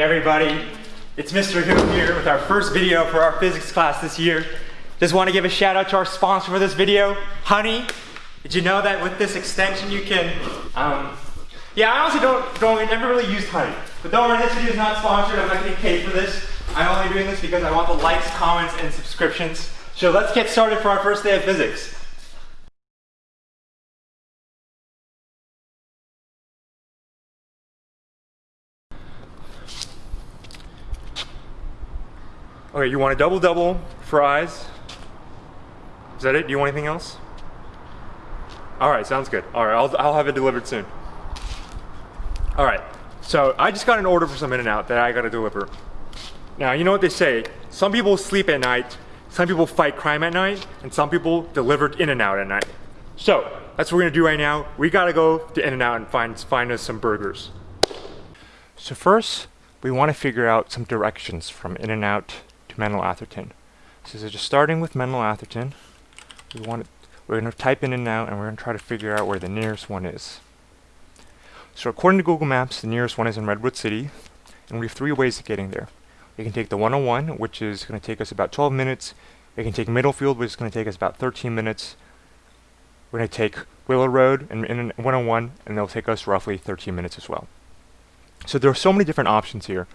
Hey everybody, it's Mr. Who here with our first video for our physics class this year. Just want to give a shout out to our sponsor for this video, Honey. Did you know that with this extension you can, um, yeah, I honestly don't, don't, never really used Honey. But don't worry, this video is not sponsored, I'm not getting paid for this. I'm only doing this because I want the likes, comments, and subscriptions. So let's get started for our first day of physics. Okay, you want a double double, fries. Is that it? Do you want anything else? All right, sounds good. All right, I'll, I'll have it delivered soon. All right, so I just got an order for some In-N-Out that I gotta deliver. Now, you know what they say, some people sleep at night, some people fight crime at night, and some people deliver In-N-Out at night. So, that's what we're gonna do right now. We gotta go to In-N-Out and find, find us some burgers. So first, we wanna figure out some directions from In-N-Out to Menlo Atherton. So just starting with Menlo Atherton, we want to, we're going to type In-N-Out and we're going to try to figure out where the nearest one is. So according to Google Maps, the nearest one is in Redwood City, and we have three ways of getting there. We can take the 101, which is going to take us about 12 minutes. We can take Middlefield, which is going to take us about 13 minutes. We're going to take Willow Road and, and 101, and they'll take us roughly 13 minutes as well. So there are so many different options here.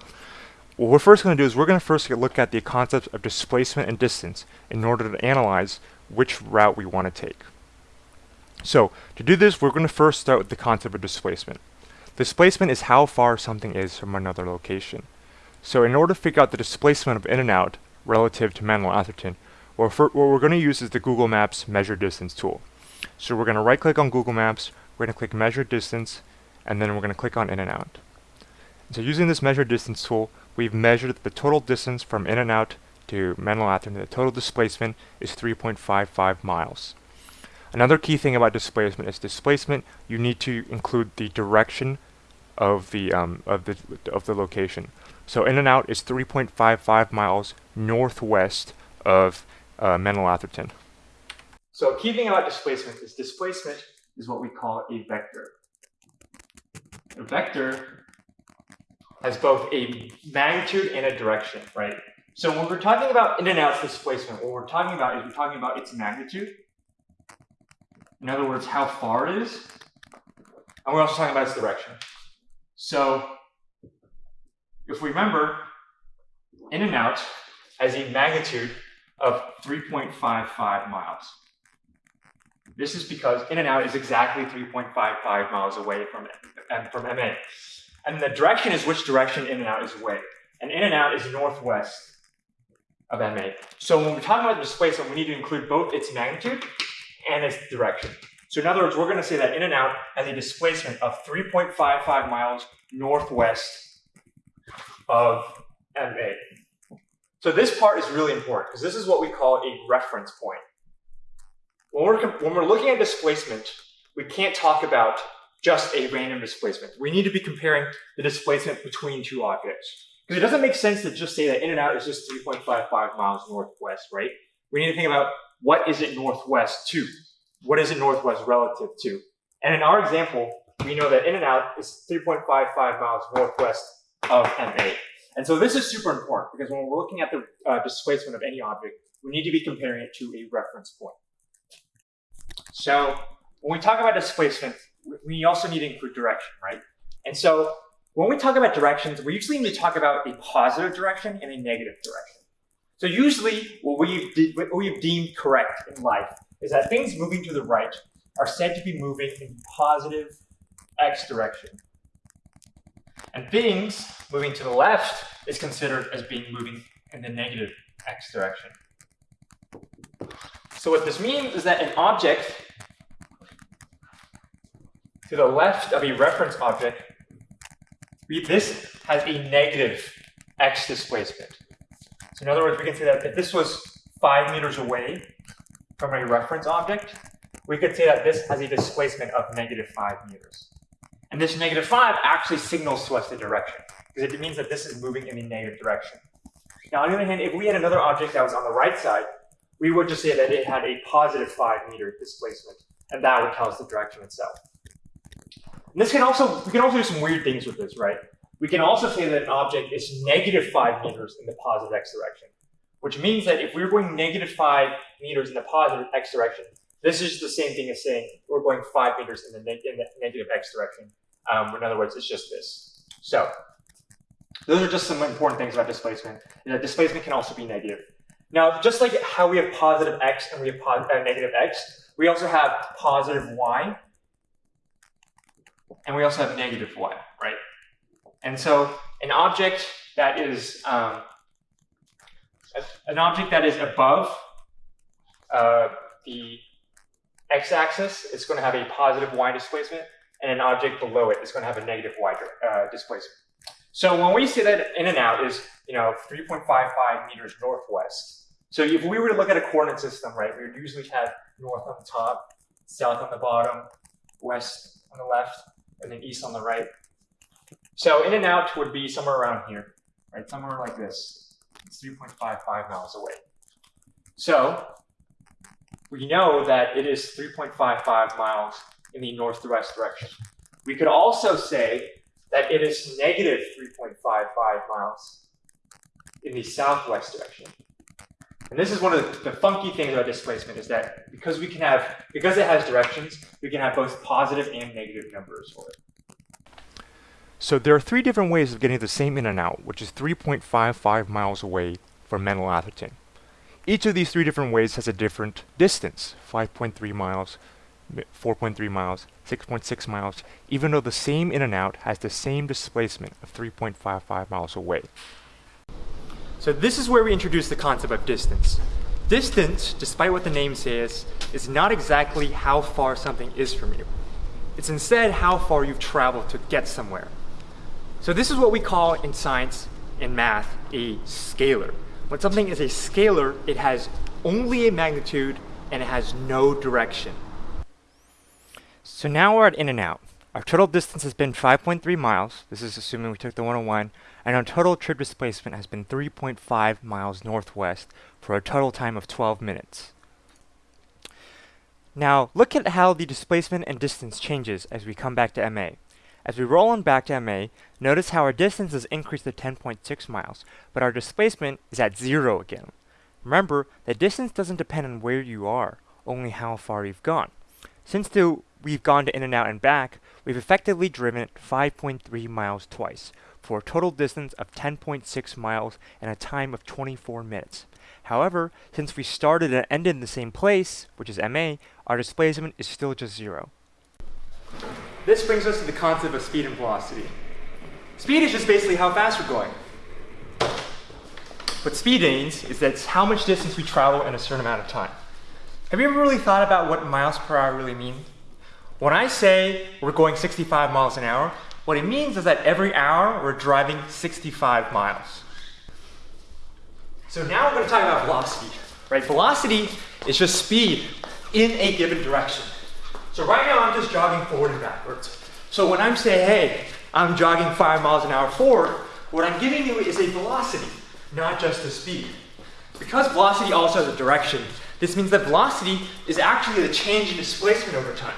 What we're first going to do is we're going to first look at the concepts of displacement and distance in order to analyze which route we want to take. So to do this, we're going to first start with the concept of displacement. Displacement is how far something is from another location. So in order to figure out the displacement of In-N-Out relative to Menlo Atherton, what we're going to use is the Google Maps Measure Distance tool. So we're going to right click on Google Maps, we're going to click Measure Distance, and then we're going to click on In-N-Out. So using this Measure Distance tool, we've measured the total distance from In-N-Out to Menlo Atherton. The total displacement is 3.55 miles. Another key thing about displacement is displacement. You need to include the direction of the um, of the of the location. So In-N-Out is 3.55 miles northwest of uh, Atherton. So a key thing about displacement is displacement is what we call a vector. A vector has both a magnitude and a direction, right? So when we're talking about In-N-Out displacement, what we're talking about is we're talking about its magnitude. In other words, how far it is. And we're also talking about its direction. So if we remember, In-N-Out has a magnitude of 3.55 miles. This is because In-N-Out is exactly 3.55 miles away from, from MA. And the direction is which direction In-N-Out is away. And In-N-Out is northwest of MA. So when we're talking about displacement, we need to include both its magnitude and its direction. So in other words, we're going to say that In-N-Out has a displacement of 3.55 miles northwest of MA. So this part is really important because this is what we call a reference point. When we're, when we're looking at displacement, we can't talk about just a random displacement. We need to be comparing the displacement between two objects. Because it doesn't make sense to just say that In-N-Out is just 3.55 miles northwest, right? We need to think about what is it northwest to? What is it northwest relative to? And in our example, we know that In-N-Out is 3.55 miles northwest of MA. And so this is super important because when we're looking at the uh, displacement of any object, we need to be comparing it to a reference point. So when we talk about displacement, we also need to include direction, right? And so when we talk about directions, we usually need to talk about a positive direction and a negative direction. So usually what we've, what we've deemed correct in life is that things moving to the right are said to be moving in positive x direction. And things moving to the left is considered as being moving in the negative x direction. So what this means is that an object to the left of a reference object, this has a negative x displacement. So in other words, we can say that if this was five meters away from a reference object, we could say that this has a displacement of negative five meters. And this negative five actually signals to us the direction, because it means that this is moving in the negative direction. Now, on the other hand, if we had another object that was on the right side, we would just say that it had a positive five meter displacement, and that would tell us the direction itself. And this can also, we can also do some weird things with this, right? We can also say that an object is negative 5 meters in the positive x direction, which means that if we're going negative 5 meters in the positive x direction, this is the same thing as saying we're going 5 meters in the, in the negative x direction. Um, in other words, it's just this. So those are just some important things about displacement. And that displacement can also be negative. Now, just like how we have positive x and we have uh, negative x, we also have positive y, and we also have negative y, right? And so an object that is um, an object that is above uh, the x-axis is going to have a positive y displacement, and an object below it is going to have a negative y uh, displacement. So when we say that In-N-Out is, you know, 3.55 meters northwest. So if we were to look at a coordinate system, right, we would usually have north on the top, south on the bottom, west on the left, and then east on the right. So In-N-Out would be somewhere around here, right, somewhere like this. It's 3.55 miles away. So we know that it is 3.55 miles in the northwest direction. We could also say that it is negative 3.55 miles in the southwest direction. And this is one of the, the, funky things about displacement is that because we can have, because it has directions, we can have both positive and negative numbers for it. So there are three different ways of getting the same In-N-Out, which is 3.55 miles away from Menlo Atherton. Each of these three different ways has a different distance, 5.3 miles, 4.3 miles, 6.6 miles, even though the same In-N-Out has the same displacement of 3.55 miles away. So this is where we introduce the concept of distance. Distance, despite what the name says, is not exactly how far something is from you. It's instead how far you've traveled to get somewhere. So this is what we call in science and math a scalar. When something is a scalar, it has only a magnitude and it has no direction. So now we're at In-N-Out. Our total distance has been 5.3 miles. This is assuming we took the 101. And our total trip displacement has been 3.5 miles northwest for a total time of 12 minutes. Now, look at how the displacement and distance changes as we come back to MA. As we roll on back to MA, notice how our distance has increased to 10.6 miles, but our displacement is at zero again. Remember, the distance doesn't depend on where you are, only how far you've gone. Since the we've gone to In-N-Out and back, we've effectively driven it 5.3 miles twice, for a total distance of 10.6 miles and a time of 24 minutes. However, since we started and ended in the same place, which is MA, our displacement is still just zero. This brings us to the concept of speed and velocity. Speed is just basically how fast we're going. What speed means is that it's how much distance we travel in a certain amount of time. Have you ever really thought about what miles per hour really mean? When I say we're going 65 miles an hour, what it means is that every hour we're driving 65 miles. So now we're going to talk about velocity, right? Velocity is just speed in a given direction. So right now I'm just jogging forward and backwards. So when I'm saying, hey, I'm jogging five miles an hour forward, what I'm giving you is a velocity, not just a speed. Because velocity also has a direction, this means that velocity is actually the change in displacement over time.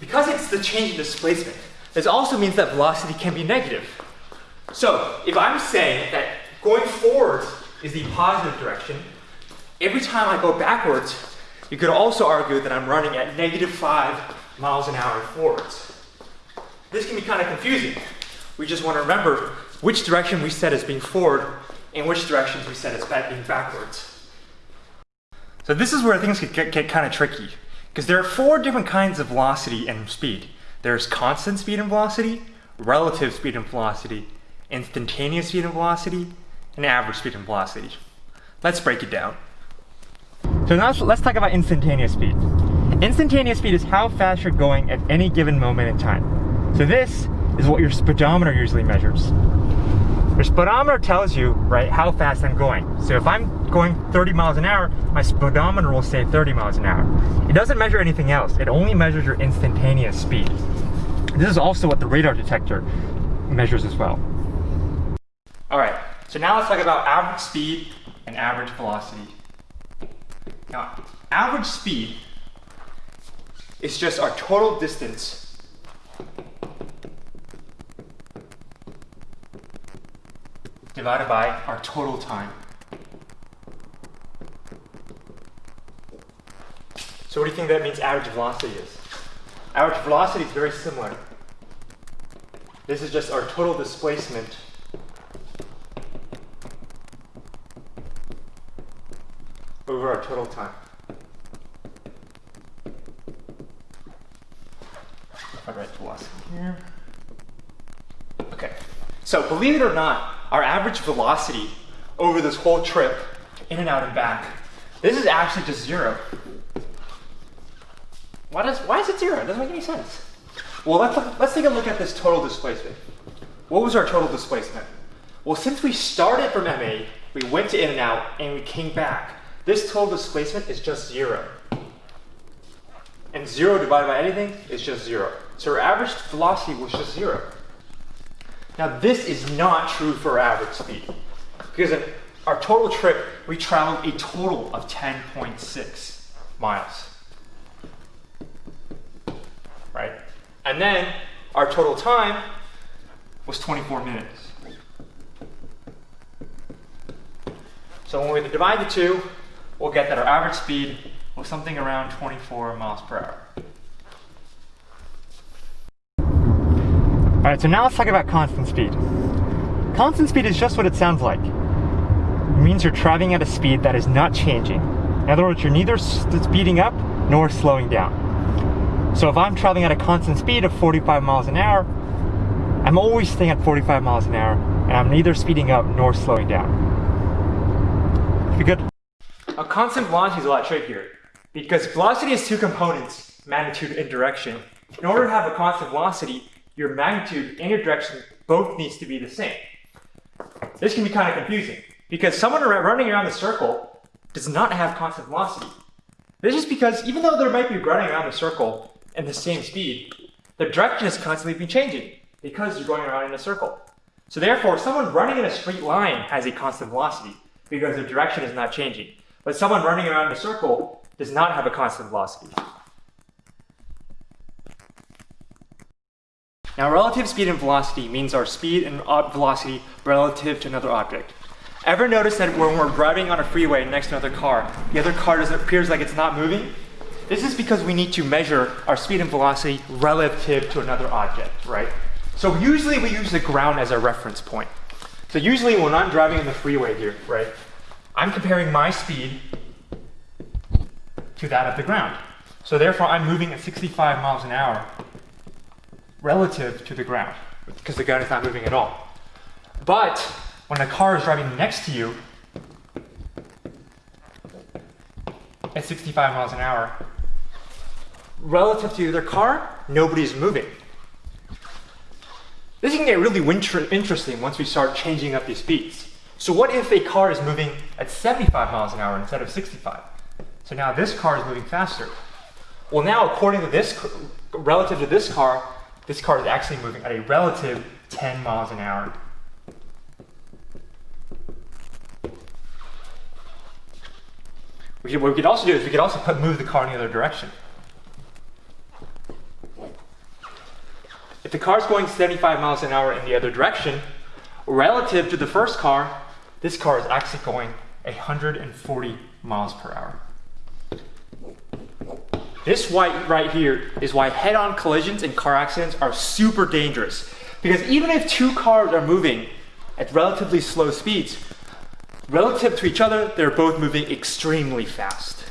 Because it's the change in displacement, this also means that velocity can be negative. So if I'm saying that going forward is the positive direction, every time I go backwards, you could also argue that I'm running at negative 5 miles an hour forwards. This can be kind of confusing. We just want to remember which direction we set as being forward and which directions we set as being backwards. So this is where things get, get kind of tricky. Because there are four different kinds of velocity and speed. There's constant speed and velocity, relative speed and velocity, instantaneous speed and velocity, and average speed and velocity. Let's break it down. So now let's talk about instantaneous speed. Instantaneous speed is how fast you're going at any given moment in time. So this is what your speedometer usually measures. Your speedometer tells you, right, how fast I'm going. So if I'm going 30 miles an hour, my speedometer will say 30 miles an hour. It doesn't measure anything else. It only measures your instantaneous speed. This is also what the radar detector measures as well. All right, so now let's talk about average speed and average velocity. Now, average speed is just our total distance divided by our total time. So what do you think that means average velocity is? Average velocity is very similar. This is just our total displacement over our total time. I write velocity here. Okay, so believe it or not, our average velocity over this whole trip, In-N-Out and back, this is actually just zero. Why, does, why is it zero? It doesn't make any sense. Well, let's, look, let's take a look at this total displacement. What was our total displacement? Well, since we started from MA, we went to In-N-Out, and we came back. This total displacement is just zero. And zero divided by anything is just zero. So our average velocity was just zero. Now this is not true for average speed. Because in our total trip, we traveled a total of 10.6 miles. Right? And then our total time was 24 minutes. So when we divide the two, we'll get that our average speed was something around 24 miles per hour. All right, so now let's talk about constant speed. Constant speed is just what it sounds like. It means you're traveling at a speed that is not changing. In other words, you're neither speeding up nor slowing down. So if I'm traveling at a constant speed of 45 miles an hour, I'm always staying at 45 miles an hour, and I'm neither speeding up nor slowing down. Be good? A constant velocity is a lot trickier because velocity has two components, magnitude and direction. In order to have a constant velocity, your magnitude and your direction both needs to be the same. This can be kind of confusing because someone running around the circle does not have constant velocity. This is because even though they might be running around the circle in the same speed, the direction is constantly be changing because you're going around in a circle. So therefore, someone running in a straight line has a constant velocity because their direction is not changing. But someone running around in a circle does not have a constant velocity. Now relative speed and velocity means our speed and velocity relative to another object. Ever notice that when we're driving on a freeway next to another car, the other car appears like it's not moving? This is because we need to measure our speed and velocity relative to another object, right? So usually we use the ground as a reference point. So usually when I'm driving in the freeway here, right, I'm comparing my speed to that of the ground. So therefore, I'm moving at 65 miles an hour relative to the ground because the ground is not moving at all. But when a car is driving next to you at 65 miles an hour, relative to the other car, nobody's moving. This can get really interesting once we start changing up these speeds. So what if a car is moving at 75 miles an hour instead of 65? So now this car is moving faster. Well now, according to this, relative to this car, this car is actually moving at a relative 10 miles an hour. what we could also do is we could also put, move the car in the other direction. If the car is going 75 miles an hour in the other direction, relative to the first car, this car is actually going 140 miles per hour. This white right here is why head-on collisions and car accidents are super dangerous. Because even if two cars are moving at relatively slow speeds, relative to each other, they're both moving extremely fast.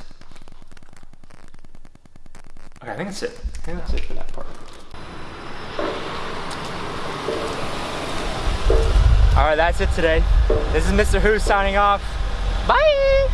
Okay, I think that's it. I think that's it for that part. All right, that's it today. This is Mr. Who signing off. Bye!